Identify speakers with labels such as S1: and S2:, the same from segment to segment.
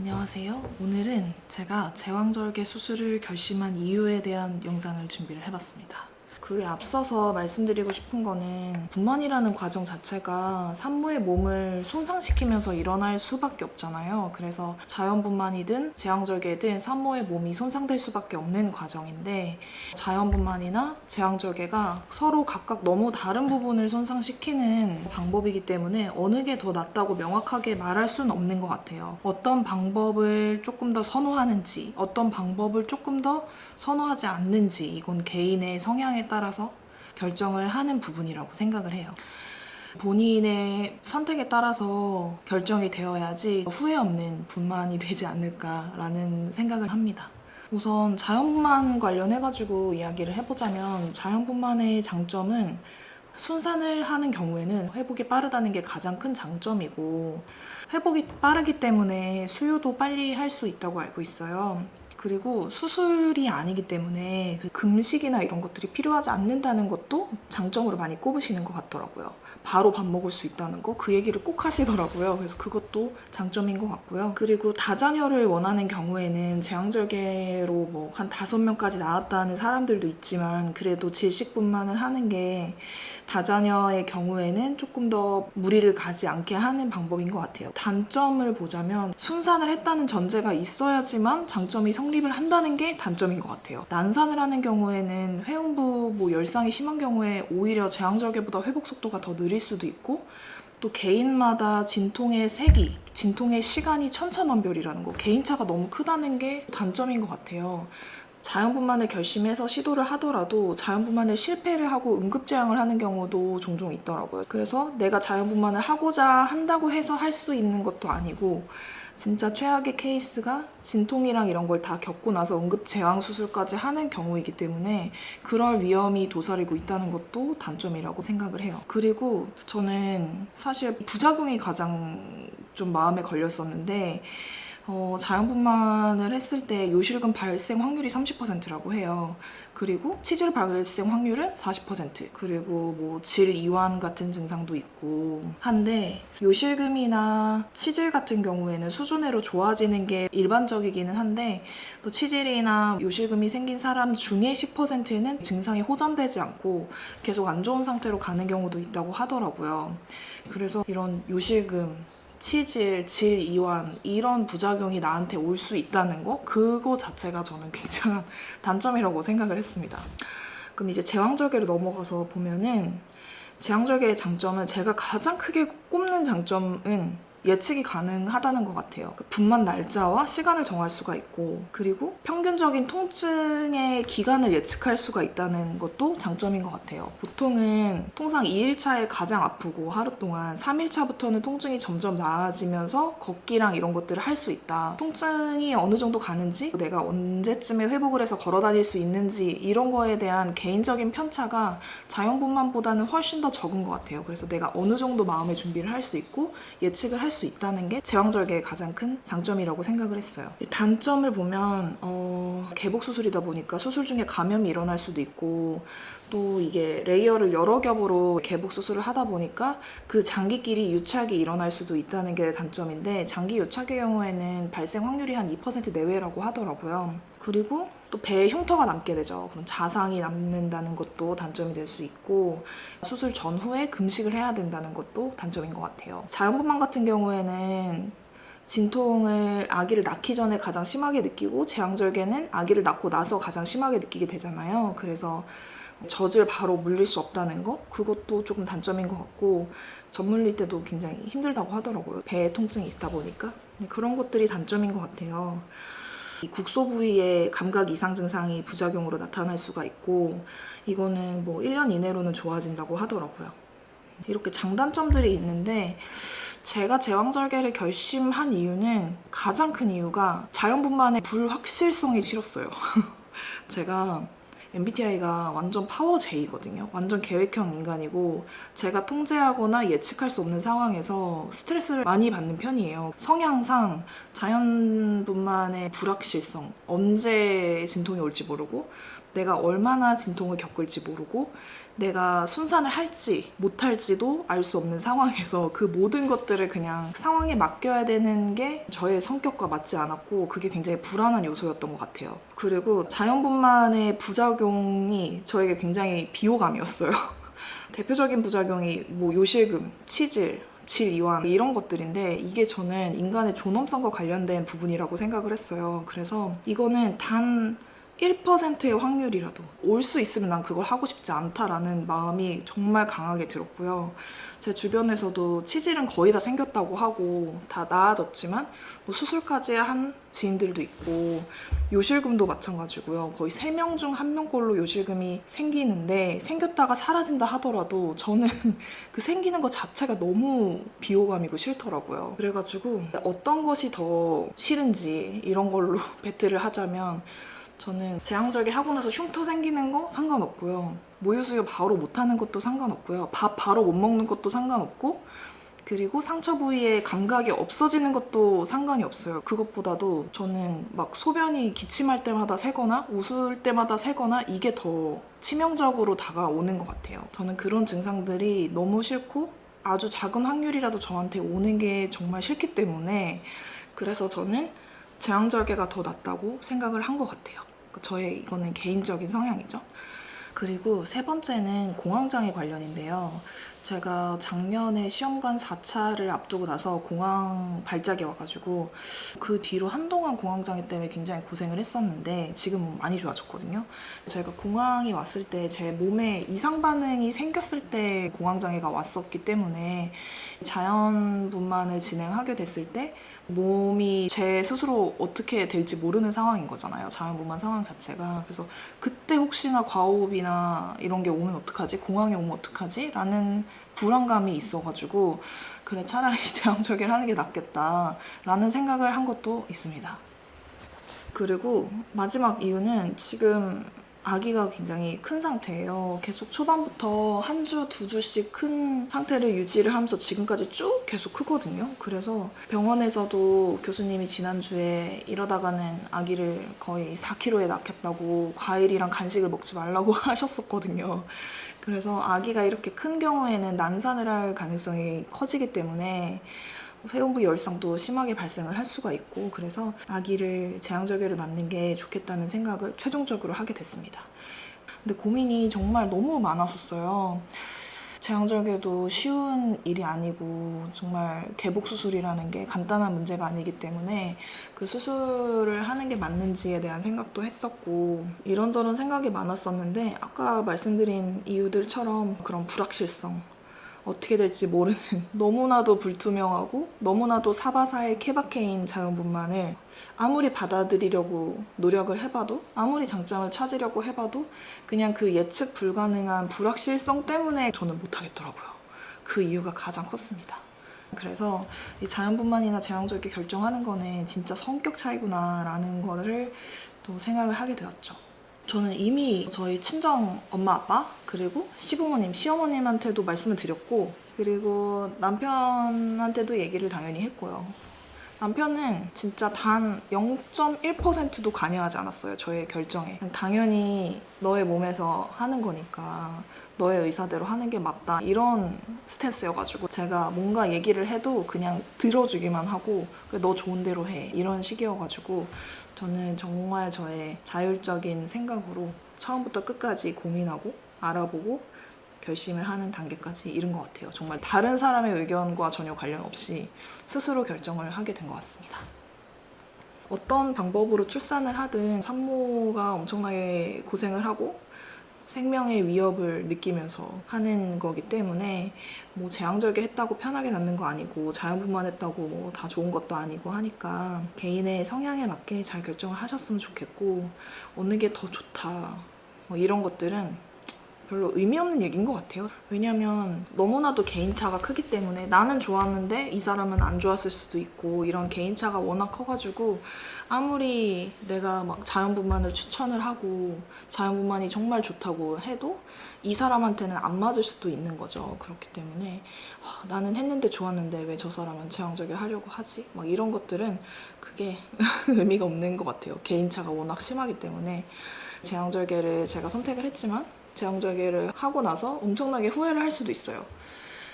S1: 안녕하세요. 오늘은 제가 제왕절개 수술을 결심한 이유에 대한 영상을 준비를 해봤습니다. 그에 앞서서 말씀드리고 싶은 거는 분만이라는 과정 자체가 산모의 몸을 손상시키면서 일어날 수밖에 없잖아요. 그래서 자연분만이든 제왕절개든 산모의 몸이 손상될 수밖에 없는 과정인데 자연분만이나 제왕절개가 서로 각각 너무 다른 부분을 손상시키는 방법이기 때문에 어느 게 더 낫다고 명확하게 말할 수는 없는 것 같아요. 어떤 방법을 조금 더 선호하는지, 어떤 방법을 조금 더 선호하지 않는지 이건 개인의 성향에 따라 서 결정을 하는 부분이라고 생각을 해요. 본인의 선택에 따라서 결정이 되어야지 후회 없는 분만이 되지 않을까라는 생각을 합니다. 우선 자연분만 관련해가지고 이야기를 해보자면 자연분만의 장점은 순산을 하는 경우에는 회복이 빠르다는 게 가장 큰 장점이고 회복이 빠르기 때문에 수유도 빨리 할 수 있다고 알고 있어요. 그리고 수술이 아니기 때문에 그 금식이나 이런 것들이 필요하지 않는다는 것도 장점으로 많이 꼽으시는 것 같더라고요. 바로 밥 먹을 수 있다는 거 그 얘기를 꼭 하시더라고요. 그래서 그것도 장점인 것 같고요. 그리고 다자녀를 원하는 경우에는 제왕절개로 뭐 한 다섯 명까지 나왔다는 사람들도 있지만 그래도 질식분만을 하는 게 다자녀의 경우에는 조금 더 무리를 가지 않게 하는 방법인 것 같아요. 단점을 보자면 순산을 했다는 전제가 있어야지만 장점이 성립을 한다는 게 단점인 것 같아요. 난산을 하는 경우에는 회음부 뭐 열상이 심한 경우에 오히려 제왕절개보다 회복 속도가 더 느릴 수도 있고 또 개인마다 진통의 색이, 진통의 시간이 천차만별이라는 거 개인차가 너무 크다는 게 단점인 것 같아요. 자연분만을 결심해서 시도를 하더라도 자연분만을 실패를 하고 응급제왕을 하는 경우도 종종 있더라고요. 그래서 내가 자연분만을 하고자 한다고 해서 할 수 있는 것도 아니고 진짜 최악의 케이스가 진통이랑 이런 걸 다 겪고 나서 응급제왕 수술까지 하는 경우이기 때문에 그럴 위험이 도사리고 있다는 것도 단점이라고 생각을 해요. 그리고 저는 사실 부작용이 가장 좀 마음에 걸렸었는데 어, 자연분만을 했을 때 요실금 발생 확률이 30%라고 해요. 그리고 치질 발생 확률은 40% 그리고 뭐 질 이완 같은 증상도 있고 한데 요실금이나 치질 같은 경우에는 수준으로 좋아지는 게 일반적이기는 한데 또 치질이나 요실금이 생긴 사람 중에 10%는 증상이 호전되지 않고 계속 안 좋은 상태로 가는 경우도 있다고 하더라고요. 그래서 이런 요실금 치질, 질 이완 이런 부작용이 나한테 올 수 있다는 거 그거 자체가 저는 굉장한 단점이라고 생각을 했습니다. 그럼 이제 제왕절개로 넘어가서 보면은 제왕절개의 장점은 제가 가장 크게 꼽는 장점은 예측이 가능하다는 것 같아요. 그 분만 날짜와 시간을 정할 수가 있고 그리고 평균적인 통증의 기간을 예측할 수가 있다는 것도 장점인 것 같아요. 보통은 통상 2일차에 가장 아프고 하루 동안 3일차부터는 통증이 점점 나아지면서 걷기랑 이런 것들을 할 수 있다. 통증이 어느 정도 가는지 내가 언제쯤에 회복을 해서 걸어 다닐 수 있는지 이런 거에 대한 개인적인 편차가 자연분만보다는 훨씬 더 적은 것 같아요. 그래서 내가 어느 정도 마음의 준비를 할 수 있고 예측을 할수 있다는 게 제왕절개의 가장 큰 장점이라고 생각을 했어요. 단점을 보면 어, 개복 수술이다 보니까 수술 중에 감염이 일어날 수도 있고 또 이게 layer를 여러 겹으로 개복 수술을 하다 보니까 그 장기끼리 유착이 일어날 수도 있다는 게 단점인데 장기 유착의 경우에는 발생 확률이 한 2% 내외라고 하더라고요. 그리고 또 배에 흉터가 남게 되죠. 그럼 자상이 남는다는 것도 단점이 될 수 있고 수술 전후에 금식을 해야 된다는 것도 단점인 것 같아요. 자연분만 같은 경우에는 진통을 아기를 낳기 전에 가장 심하게 느끼고 제왕절개는 아기를 낳고 나서 가장 심하게 느끼게 되잖아요. 그래서 젖을 바로 물릴 수 없다는 거 그것도 조금 단점인 것 같고 젖 물릴 때도 굉장히 힘들다고 하더라고요. 배에 통증이 있다 보니까 그런 것들이 단점인 것 같아요. 이 국소 부위에 감각 이상 증상이 부작용으로 나타날 수가 있고 이거는 뭐 1년 이내로는 좋아진다고 하더라고요. 이렇게 장단점들이 있는데 제가 제왕절개를 결심한 이유는 가장 큰 이유가 자연분만의 불확실성이 싫었어요. 제가 MBTI가 완전 파워 J거든요. 완전 계획형 인간이고 제가 통제하거나 예측할 수 없는 상황에서 스트레스를 많이 받는 편이에요. 성향상 자연분만의 불확실성, 언제 진통이 올지 모르고 내가 얼마나 진통을 겪을지 모르고 내가 순산을 할지 못할지도 알 수 없는 상황에서 그 모든 것들을 그냥 상황에 맡겨야 되는 게 저의 성격과 맞지 않았고 그게 굉장히 불안한 요소였던 것 같아요. 그리고 자연분만의 부작용이 저에게 굉장히 비호감이었어요. 대표적인 부작용이 뭐 요실금, 치질, 질 이완 이런 것들인데 이게 저는 인간의 존엄성과 관련된 부분이라고 생각을 했어요. 그래서 이거는 단 1%의 확률이라도 올 수 있으면 난 그걸 하고 싶지 않다라는 마음이 정말 강하게 들었고요. 제 주변에서도 치질은 거의 다 생겼다고 하고 다 나아졌지만 뭐 수술까지 한 지인들도 있고 요실금도 마찬가지고요. 거의 3명 중 1명꼴로 요실금이 생기는데 생겼다가 사라진다 하더라도 저는 그 생기는 것 자체가 너무 비호감이고 싫더라고요. 그래가지고 어떤 것이 더 싫은지 이런 걸로 배틀을 하자면 저는 제왕절개 하고 나서 흉터 생기는 거 상관없고요. 모유수유 바로 못하는 것도 상관없고요. 밥 바로 못 먹는 것도 상관없고 그리고 상처 부위에 감각이 없어지는 것도 상관이 없어요. 그것보다도 저는 막 소변이 기침할 때마다 새거나 웃을 때마다 새거나 이게 더 치명적으로 다가오는 것 같아요. 저는 그런 증상들이 너무 싫고 아주 작은 확률이라도 저한테 오는 게 정말 싫기 때문에 그래서 저는 제왕절개가 더 낫다고 생각을 한 것 같아요. 그 저의 이거는 개인적인 성향이죠. 그리고 세 번째는 공황장애 관련인데요. 제가 작년에 시험관 4차를 앞두고 나서 공황 발작이 와가지고 그 뒤로 한동안 공황장애 때문에 굉장히 고생을 했었는데 지금 많이 좋아졌거든요. 제가 공황이 왔을 때 제 몸에 이상 반응이 생겼을 때 공황장애가 왔었기 때문에 자연분만을 진행하게 됐을 때 몸이 제 스스로 어떻게 될지 모르는 상황인 거잖아요. 자연분만 상황 자체가. 그래서 그때 혹시나 과호흡이나 이런 게 오면 어떡하지? 공황이 오면 어떡하지? 라는 불안감이 있어가지고 그래 차라리 제왕절개를 하는 게 낫겠다 라는 생각을 한 것도 있습니다. 그리고 마지막 이유는 지금 아기가 굉장히 큰 상태예요. 계속 초반부터 한 주, 두 주씩 큰 상태를 유지를 하면서 지금까지 쭉 계속 크거든요. 그래서 병원에서도 교수님이 지난주에 이러다가는 아기를 거의 4kg에 낳겠다고 과일이랑 간식을 먹지 말라고 하셨었거든요. 그래서 아기가 이렇게 큰 경우에는 난산을 할 가능성이 커지기 때문에 회음부 열상도 심하게 발생을 할 수가 있고 그래서 아기를 제왕절개로 낳는 게 좋겠다는 생각을 최종적으로 하게 됐습니다. 근데 고민이 정말 너무 많았었어요. 제왕절개도 쉬운 일이 아니고 정말 개복 수술이라는 게 간단한 문제가 아니기 때문에 그 수술을 하는 게 맞는지에 대한 생각도 했었고 이런저런 생각이 많았었는데 아까 말씀드린 이유들처럼 그런 불확실성 어떻게 될지 모르는 너무나도 불투명하고 너무나도 사바사의 케바케인 자연분만을 아무리 받아들이려고 노력을 해봐도 아무리 장점을 찾으려고 해봐도 그냥 그 예측 불가능한 불확실성 때문에 저는 못하겠더라고요. 그 이유가 가장 컸습니다. 그래서 이 자연분만이나 제왕절개 결정하는 거는 진짜 성격 차이구나 라는 거를 또 생각을 하게 되었죠. 저는 이미 저희 친정 엄마 아빠 그리고 시부모님 시어머님한테도 말씀을 드렸고 그리고 남편한테도 얘기를 당연히 했고요. 남편은 진짜 단 0.1%도 관여하지 않았어요 저의 결정에. 당연히 너의 몸에서 하는 거니까 너의 의사대로 하는 게 맞다 이런 스탠스여가지고 제가 뭔가 얘기를 해도 그냥 들어주기만 하고 너 좋은 대로 해 이런 식이어가지고 저는 정말 저의 자율적인 생각으로 처음부터 끝까지 고민하고 알아보고 결심을 하는 단계까지 이른 것 같아요. 정말 다른 사람의 의견과 전혀 관련 없이 스스로 결정을 하게 된 것 같습니다. 어떤 방법으로 출산을 하든 산모가 엄청나게 고생을 하고 생명의 위협을 느끼면서 하는 거기 때문에 뭐 제왕절개 했다고 편하게 낳는 거 아니고 자연분만 했다고 뭐 다 좋은 것도 아니고 하니까 개인의 성향에 맞게 잘 결정을 하셨으면 좋겠고 어느 게 더 좋다. 뭐 이런 것들은 별로 의미 없는 얘기인 것 같아요. 왜냐면 너무나도 개인차가 크기 때문에 나는 좋았는데 이 사람은 안 좋았을 수도 있고 이런 개인차가 워낙 커가지고 아무리 내가 막 자연분만을 추천을 하고 자연분만이 정말 좋다고 해도 이 사람한테는 안 맞을 수도 있는 거죠. 그렇기 때문에 아, 나는 했는데 좋았는데 왜 저 사람은 제왕절개 하려고 하지? 막 이런 것들은 그게 의미가 없는 것 같아요. 개인차가 워낙 심하기 때문에 제왕절개를 제가 선택을 했지만 제왕절개를 하고 나서 엄청나게 후회를 할 수도 있어요.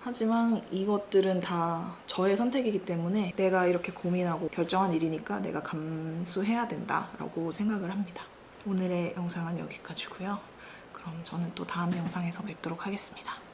S1: 하지만 이것들은 다 저의 선택이기 때문에 내가 이렇게 고민하고 결정한 일이니까 내가 감수해야 된다라고 생각을 합니다. 오늘의 영상은 여기까지고요. 그럼 저는 또 다음 영상에서 뵙도록 하겠습니다.